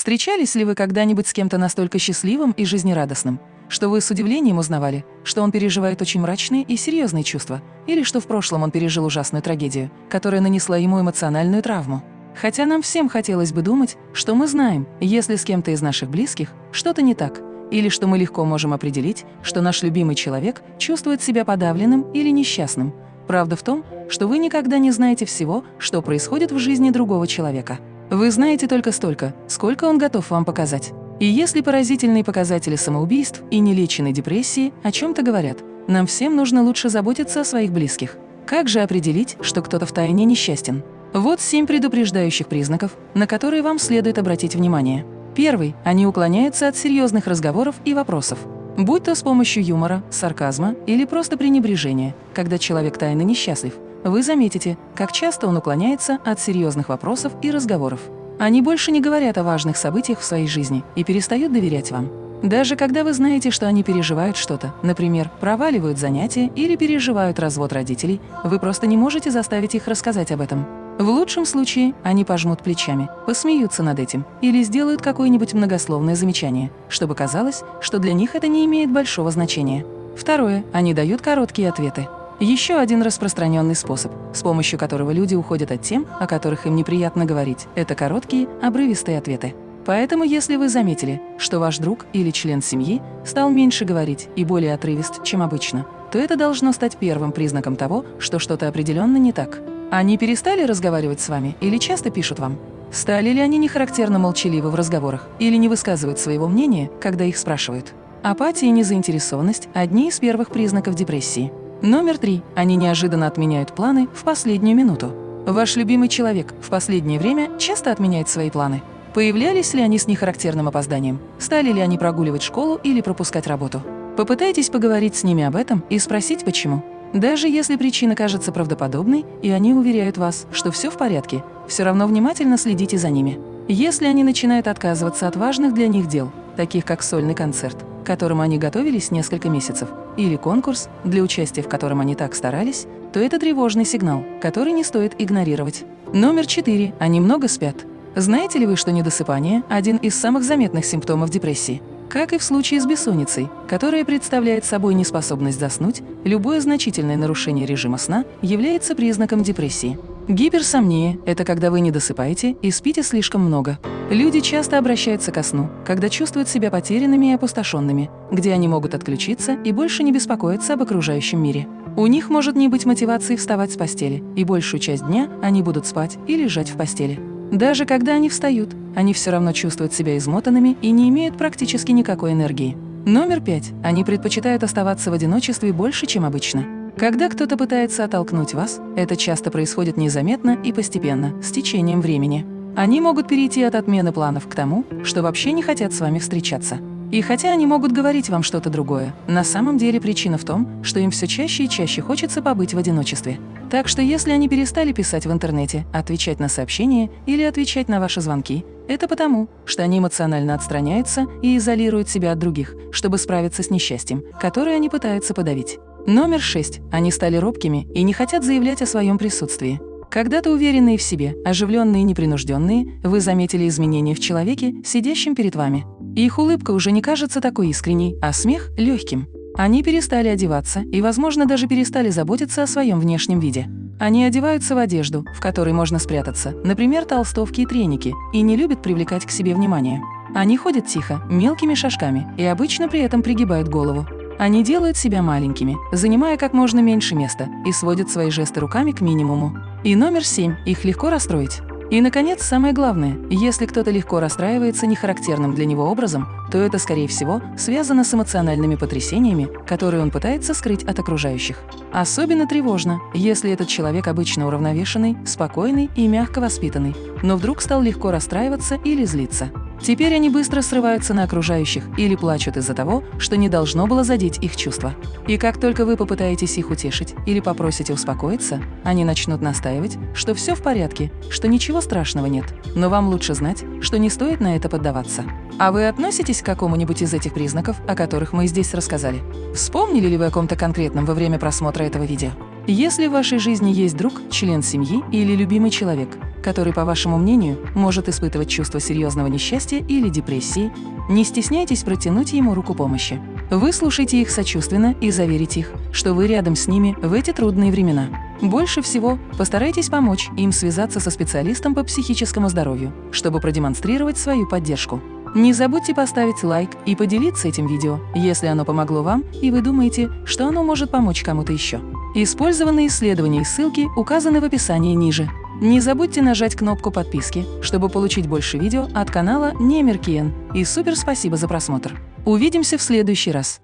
Встречались ли вы когда-нибудь с кем-то настолько счастливым и жизнерадостным, что вы с удивлением узнавали, что он переживает очень мрачные и серьезные чувства, или что в прошлом он пережил ужасную трагедию, которая нанесла ему эмоциональную травму? Хотя нам всем хотелось бы думать, что мы знаем, если с кем-то из наших близких что-то не так, или что мы легко можем определить, что наш любимый человек чувствует себя подавленным или несчастным. Правда в том, что вы никогда не знаете всего, что происходит в жизни другого человека. Вы знаете только столько, сколько он готов вам показать. И если поразительные показатели самоубийств и нелеченной депрессии о чем-то говорят, нам всем нужно лучше заботиться о своих близких. Как же определить, что кто-то втайне несчастен? Вот семь предупреждающих признаков, на которые вам следует обратить внимание. Первый – они уклоняются от серьезных разговоров и вопросов. Будь то с помощью юмора, сарказма или просто пренебрежения, когда человек тайно несчастлив, вы заметите, как часто он уклоняется от серьезных вопросов и разговоров. Они больше не говорят о важных событиях в своей жизни и перестают доверять вам. Даже когда вы знаете, что они переживают что-то, например, проваливают занятия или переживают развод родителей, вы просто не можете заставить их рассказать об этом. В лучшем случае они пожмут плечами, посмеются над этим или сделают какое-нибудь многословное замечание, чтобы казалось, что для них это не имеет большого значения. Второе. Они дают короткие ответы. Еще один распространенный способ, с помощью которого люди уходят от тем, о которых им неприятно говорить, это короткие, обрывистые ответы. Поэтому, если вы заметили, что ваш друг или член семьи стал меньше говорить и более отрывист, чем обычно, то это должно стать первым признаком того, что что-то определенно не так. Они перестали разговаривать с вами или часто пишут вам? Стали ли они нехарактерно молчаливы в разговорах или не высказывают своего мнения, когда их спрашивают? Апатия и незаинтересованность – одни из первых признаков депрессии. Номер три. Они неожиданно отменяют планы в последнюю минуту. Ваш любимый человек в последнее время часто отменяет свои планы. Появлялись ли они с нехарактерным опозданием? Стали ли они прогуливать школу или пропускать работу? Попытайтесь поговорить с ними об этом и спросить, почему. Даже если причина кажется правдоподобной, и они уверяют вас, что все в порядке, все равно внимательно следите за ними. Если они начинают отказываться от важных для них дел, таких как сольный концерт, к которому они готовились несколько месяцев, или конкурс, для участия в котором они так старались, то это тревожный сигнал, который не стоит игнорировать. Номер четыре. Они много спят. Знаете ли вы, что недосыпание – один из самых заметных симптомов депрессии? Как и в случае с бессонницей, которая представляет собой неспособность заснуть, любое значительное нарушение режима сна является признаком депрессии. Гиперсомния – это когда вы не досыпаете и спите слишком много. Люди часто обращаются ко сну, когда чувствуют себя потерянными и опустошенными, где они могут отключиться и больше не беспокоиться об окружающем мире. У них может не быть мотивации вставать с постели, и большую часть дня они будут спать и лежать в постели. Даже когда они встают, они все равно чувствуют себя измотанными и не имеют практически никакой энергии. Номер пять. Они предпочитают оставаться в одиночестве больше, чем обычно. Когда кто-то пытается оттолкнуть вас, это часто происходит незаметно и постепенно, с течением времени. Они могут перейти от отмены планов к тому, что вообще не хотят с вами встречаться. И хотя они могут говорить вам что-то другое, на самом деле причина в том, что им все чаще и чаще хочется побыть в одиночестве. Так что если они перестали писать в интернете, отвечать на сообщения или отвечать на ваши звонки, это потому, что они эмоционально отстраняются и изолируют себя от других, чтобы справиться с несчастьем, которое они пытаются подавить. Номер шесть. Они стали робкими и не хотят заявлять о своем присутствии. Когда-то уверенные в себе, оживленные и непринужденные, вы заметили изменения в человеке, сидящем перед вами. Их улыбка уже не кажется такой искренней, а смех – легким. Они перестали одеваться и, возможно, даже перестали заботиться о своем внешнем виде. Они одеваются в одежду, в которой можно спрятаться, например, толстовки и треники, и не любят привлекать к себе внимание. Они ходят тихо, мелкими шажками, и обычно при этом пригибают голову. Они делают себя маленькими, занимая как можно меньше места, и сводят свои жесты руками к минимуму. И номер семь – их легко расстроить. И, наконец, самое главное, если кто-то легко расстраивается нехарактерным для него образом, то это, скорее всего, связано с эмоциональными потрясениями, которые он пытается скрыть от окружающих. Особенно тревожно, если этот человек обычно уравновешенный, спокойный и мягко воспитанный, но вдруг стал легко расстраиваться или злиться. Теперь они быстро срываются на окружающих или плачут из-за того, что не должно было задеть их чувства. И как только вы попытаетесь их утешить или попросите успокоиться, они начнут настаивать, что все в порядке, что ничего страшного нет, но вам лучше знать, что не стоит на это поддаваться. А вы относитесь к какому-нибудь из этих признаков, о которых мы здесь рассказали? Вспомнили ли вы о ком-то конкретном во время просмотра этого видео? Если в вашей жизни есть друг, член семьи или любимый человек, который, по вашему мнению, может испытывать чувство серьезного несчастья или депрессии, не стесняйтесь протянуть ему руку помощи. Выслушайте их сочувственно и заверите их, что вы рядом с ними в эти трудные времена. Больше всего постарайтесь помочь им связаться со специалистом по психическому здоровью, чтобы продемонстрировать свою поддержку. Не забудьте поставить лайк и поделиться этим видео, если оно помогло вам и вы думаете, что оно может помочь кому-то еще. Использованные исследования и ссылки указаны в описании ниже. Не забудьте нажать кнопку подписки, чтобы получить больше видео от канала Немеркиен. И супер спасибо за просмотр. Увидимся в следующий раз.